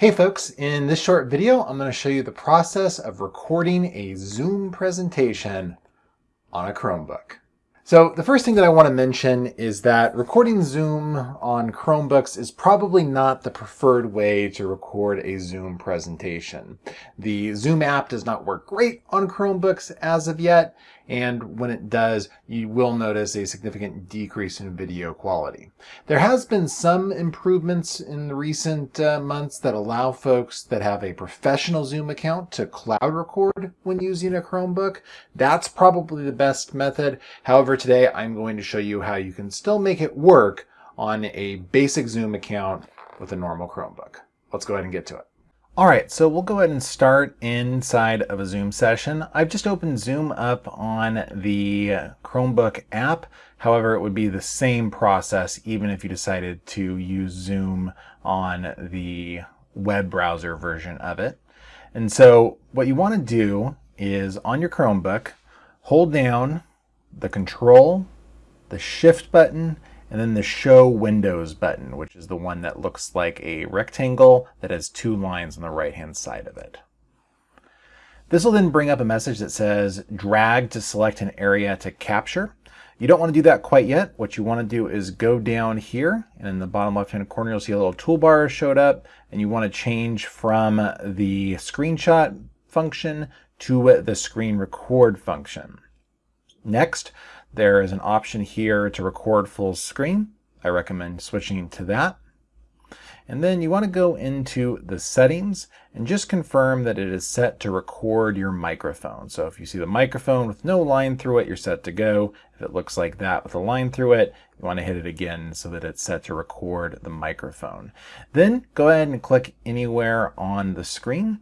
Hey folks, in this short video, I'm going to show you the process of recording a Zoom presentation on a Chromebook. So the first thing that I want to mention is that recording Zoom on Chromebooks is probably not the preferred way to record a Zoom presentation. The Zoom app does not work great on Chromebooks as of yet, and when it does, you will notice a significant decrease in video quality. There has been some improvements in the recent uh, months that allow folks that have a professional Zoom account to cloud record when using a Chromebook. That's probably the best method. However, today I'm going to show you how you can still make it work on a basic Zoom account with a normal Chromebook. Let's go ahead and get to it. All right, so we'll go ahead and start inside of a Zoom session. I've just opened Zoom up on the Chromebook app. However, it would be the same process even if you decided to use Zoom on the web browser version of it. And so what you want to do is on your Chromebook, hold down the control, the shift button, and then the show windows button, which is the one that looks like a rectangle that has two lines on the right hand side of it. This will then bring up a message that says drag to select an area to capture. You don't want to do that quite yet. What you want to do is go down here and in the bottom left hand corner you'll see a little toolbar showed up and you want to change from the screenshot function to the screen record function. Next, there is an option here to record full screen. I recommend switching to that. And then you want to go into the settings and just confirm that it is set to record your microphone. So if you see the microphone with no line through it, you're set to go. If it looks like that with a line through it, you want to hit it again so that it's set to record the microphone. Then go ahead and click anywhere on the screen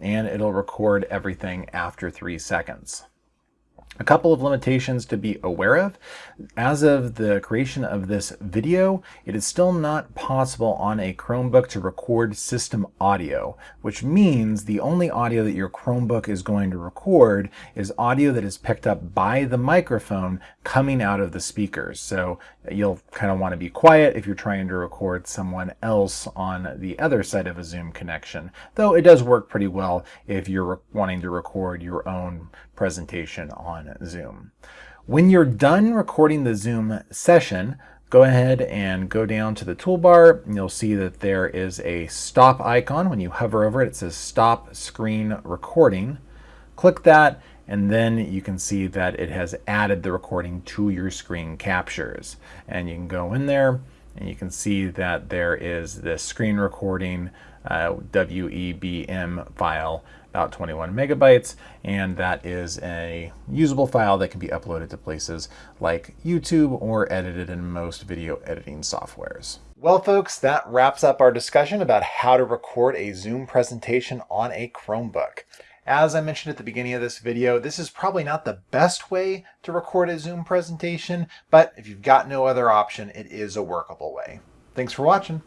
and it'll record everything after three seconds. A couple of limitations to be aware of. As of the creation of this video, it is still not possible on a Chromebook to record system audio, which means the only audio that your Chromebook is going to record is audio that is picked up by the microphone coming out of the speakers. So you'll kind of want to be quiet if you're trying to record someone else on the other side of a Zoom connection, though it does work pretty well if you're wanting to record your own presentation on Zoom. When you're done recording the Zoom session, go ahead and go down to the toolbar and you'll see that there is a stop icon. When you hover over it, it says stop screen recording. Click that and then you can see that it has added the recording to your screen captures. And you can go in there and you can see that there is this screen recording uh, WEBM file about 21 megabytes, and that is a usable file that can be uploaded to places like YouTube or edited in most video editing softwares. Well, folks, that wraps up our discussion about how to record a Zoom presentation on a Chromebook. As I mentioned at the beginning of this video, this is probably not the best way to record a Zoom presentation, but if you've got no other option, it is a workable way. Thanks for watching.